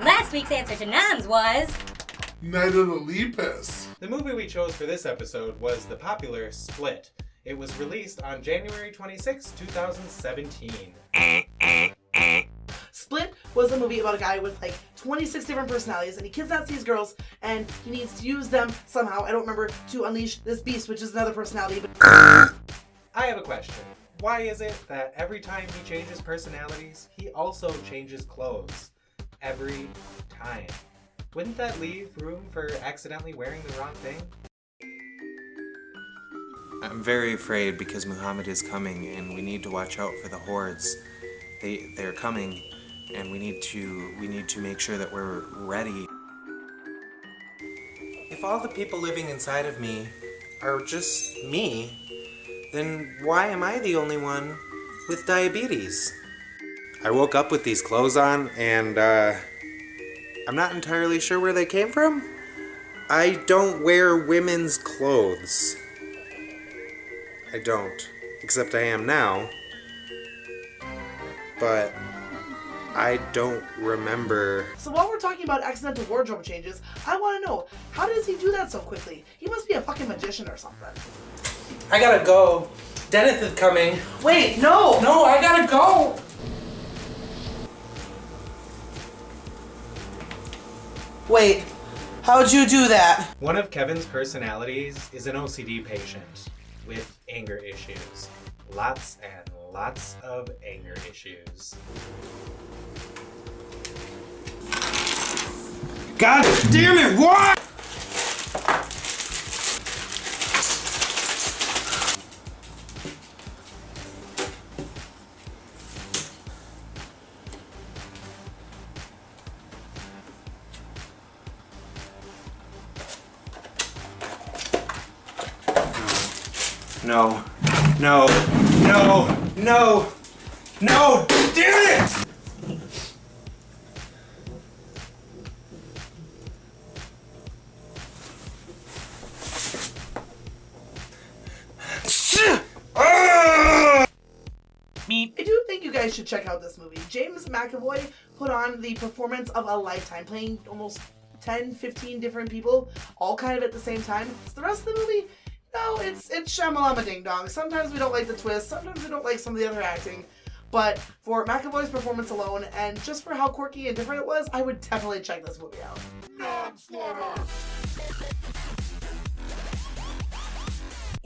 Last week's answer to Noms was. Night of the Lepus. The movie we chose for this episode was the popular Split. It was released on January 26, 2017. Split was a movie about a guy with like 26 different personalities and he kidnaps these girls and he needs to use them somehow, I don't remember, to unleash this beast, which is another personality. But I have a question. Why is it that every time he changes personalities, he also changes clothes? Every time. Wouldn't that leave room for accidentally wearing the wrong thing? I'm very afraid because Muhammad is coming and we need to watch out for the hordes. They they're coming and we need to we need to make sure that we're ready. If all the people living inside of me are just me, then why am I the only one with diabetes? I woke up with these clothes on and uh, I'm not entirely sure where they came from. I don't wear women's clothes. I don't. Except I am now. But I don't remember. so while we're talking about accidental wardrobe changes, I want to know, how does he do that so quickly? He must be a fucking magician or something. I gotta go. Dennis is coming. Wait, no! No, I gotta go. Wait, how'd you do that? One of Kevin's personalities is an OCD patient with anger issues. Lots and lots of anger issues. God damn it! What? No. No. No. No. No. Damn it! I do think you guys should check out this movie. James McAvoy put on the performance of a lifetime, playing almost 10, 15 different people, all kind of at the same time. The rest of the movie, no, it's it's Shamalama Ding Dong. Sometimes we don't like the twist, sometimes we don't like some of the other acting. But for McAvoy's performance alone, and just for how quirky and different it was, I would definitely check this movie out.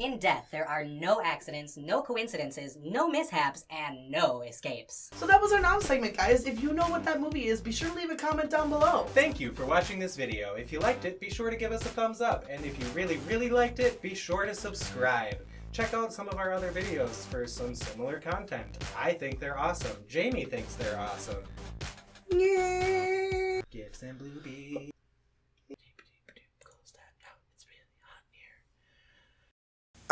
In death, there are no accidents, no coincidences, no mishaps, and no escapes. So that was our now segment, guys. If you know what that movie is, be sure to leave a comment down below. Thank you for watching this video. If you liked it, be sure to give us a thumbs up. And if you really, really liked it, be sure to subscribe. Check out some of our other videos for some similar content. I think they're awesome. Jamie thinks they're awesome. Yeah. Gifts and Bluebees.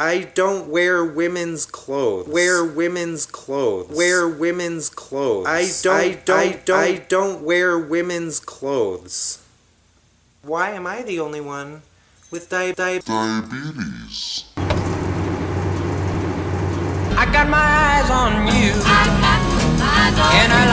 I don't wear women's clothes. Wear women's clothes. Wear women's clothes. I don't. I don't. I don't, I don't wear women's clothes. Why am I the only one with di- di- Diabetes. I got my eyes on you, and I